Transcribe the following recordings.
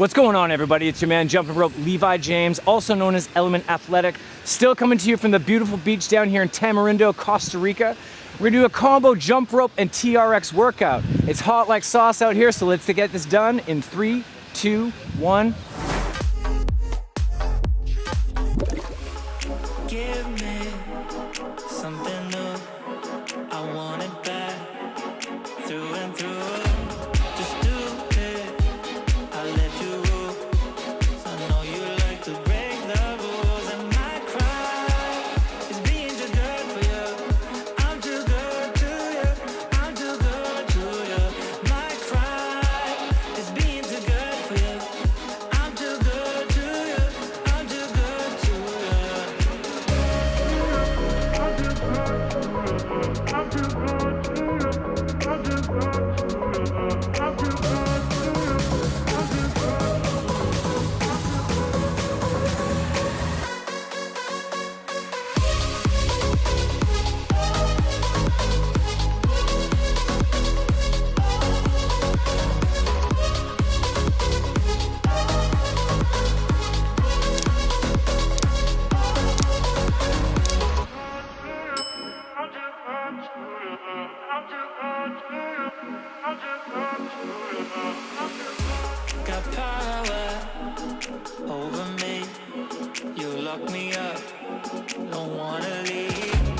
What's going on everybody? It's your man Jumping Rope Levi James, also known as Element Athletic. Still coming to you from the beautiful beach down here in Tamarindo, Costa Rica. We're gonna do a combo jump rope and TRX workout. It's hot like sauce out here, so let's get this done in three, two, one. Lock me up, don't wanna leave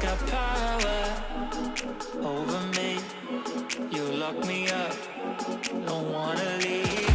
Got power over me. You lock me up. Don't wanna leave.